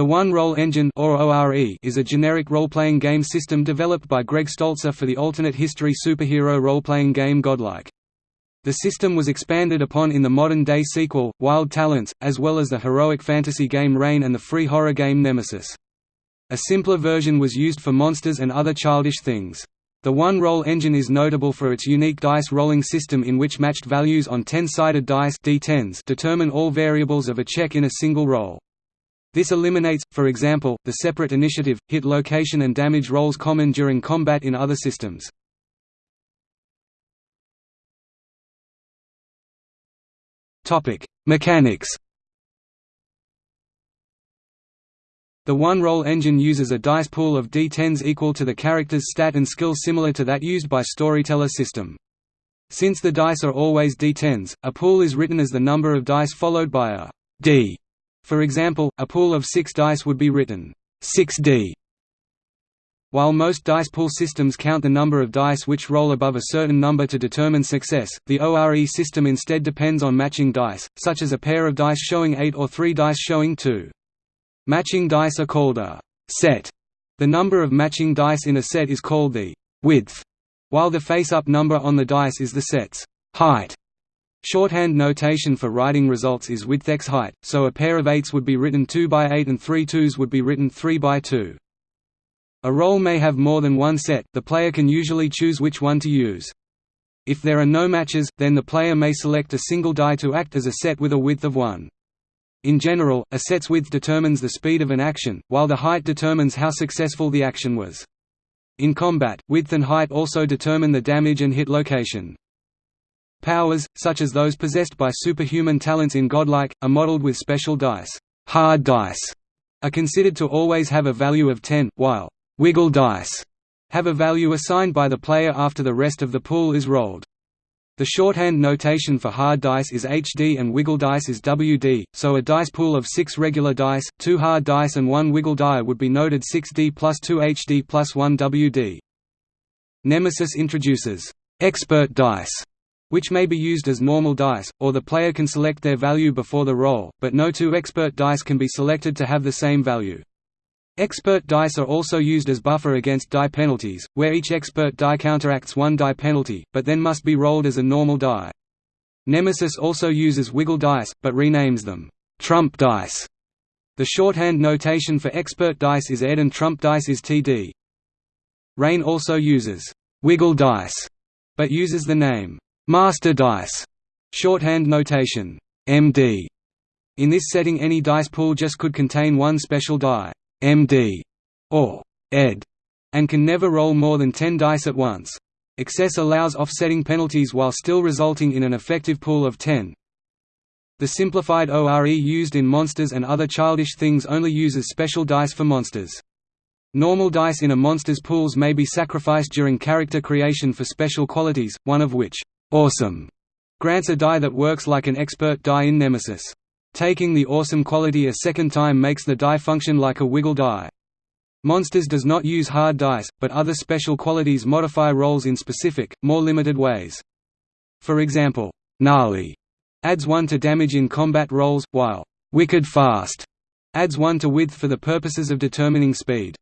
The One Roll Engine or ORE is a generic role-playing game system developed by Greg Stolze for the alternate history superhero role-playing game Godlike. The system was expanded upon in the modern-day sequel, Wild Talents, as well as the heroic fantasy game Reign and the free horror game Nemesis. A simpler version was used for monsters and other childish things. The one-roll engine is notable for its unique dice rolling system in which matched values on 10-sided dice D10s determine all variables of a check in a single roll. This eliminates, for example, the separate initiative, hit location and damage rolls common during combat in other systems. Mechanics The one-roll engine uses a dice pool of d10s equal to the character's stat and skill similar to that used by Storyteller system. Since the dice are always d10s, a pool is written as the number of dice followed by a d. For example, a pool of 6 dice would be written 6d while most dice pool systems count the number of dice which roll above a certain number to determine success, the ORE system instead depends on matching dice, such as a pair of dice showing 8 or 3 dice showing 2. Matching dice are called a set. The number of matching dice in a set is called the width, while the face-up number on the dice is the set's height. Shorthand notation for writing results is width x height, so a pair of 8s would be written 2 by 8 and three 2s would be written 3 by 2. A roll may have more than one set, the player can usually choose which one to use. If there are no matches, then the player may select a single die to act as a set with a width of 1. In general, a set's width determines the speed of an action, while the height determines how successful the action was. In combat, width and height also determine the damage and hit location. Powers, such as those possessed by superhuman talents in Godlike, are modeled with special dice. Hard dice are considered to always have a value of 10, while wiggle dice have a value assigned by the player after the rest of the pool is rolled. The shorthand notation for hard dice is HD and wiggle dice is WD, so a dice pool of 6 regular dice, 2 hard dice and 1 wiggle die would be noted 6D plus 2 HD plus 1 WD. Nemesis introduces expert dice, which may be used as normal dice, or the player can select their value before the roll, but no two expert dice can be selected to have the same value. Expert dice are also used as buffer against die penalties, where each expert die counteracts one die penalty, but then must be rolled as a normal die. Nemesis also uses wiggle dice, but renames them trump dice. The shorthand notation for expert dice is ED and trump dice is TD. Reign also uses wiggle dice, but uses the name master dice, shorthand notation MD. In this setting any dice pool just could contain one special die. MD or ED and can never roll more than 10 dice at once. Excess allows offsetting penalties while still resulting in an effective pool of 10. The simplified ORE used in monsters and other childish things only uses special dice for monsters. Normal dice in a monster's pools may be sacrificed during character creation for special qualities, one of which, awesome, grants a die that works like an expert die in Nemesis. Taking the awesome quality a second time makes the die function like a wiggle die. Monsters does not use hard dice, but other special qualities modify rolls in specific, more limited ways. For example, Gnarly adds 1 to damage in combat rolls, while Wicked Fast adds 1 to width for the purposes of determining speed.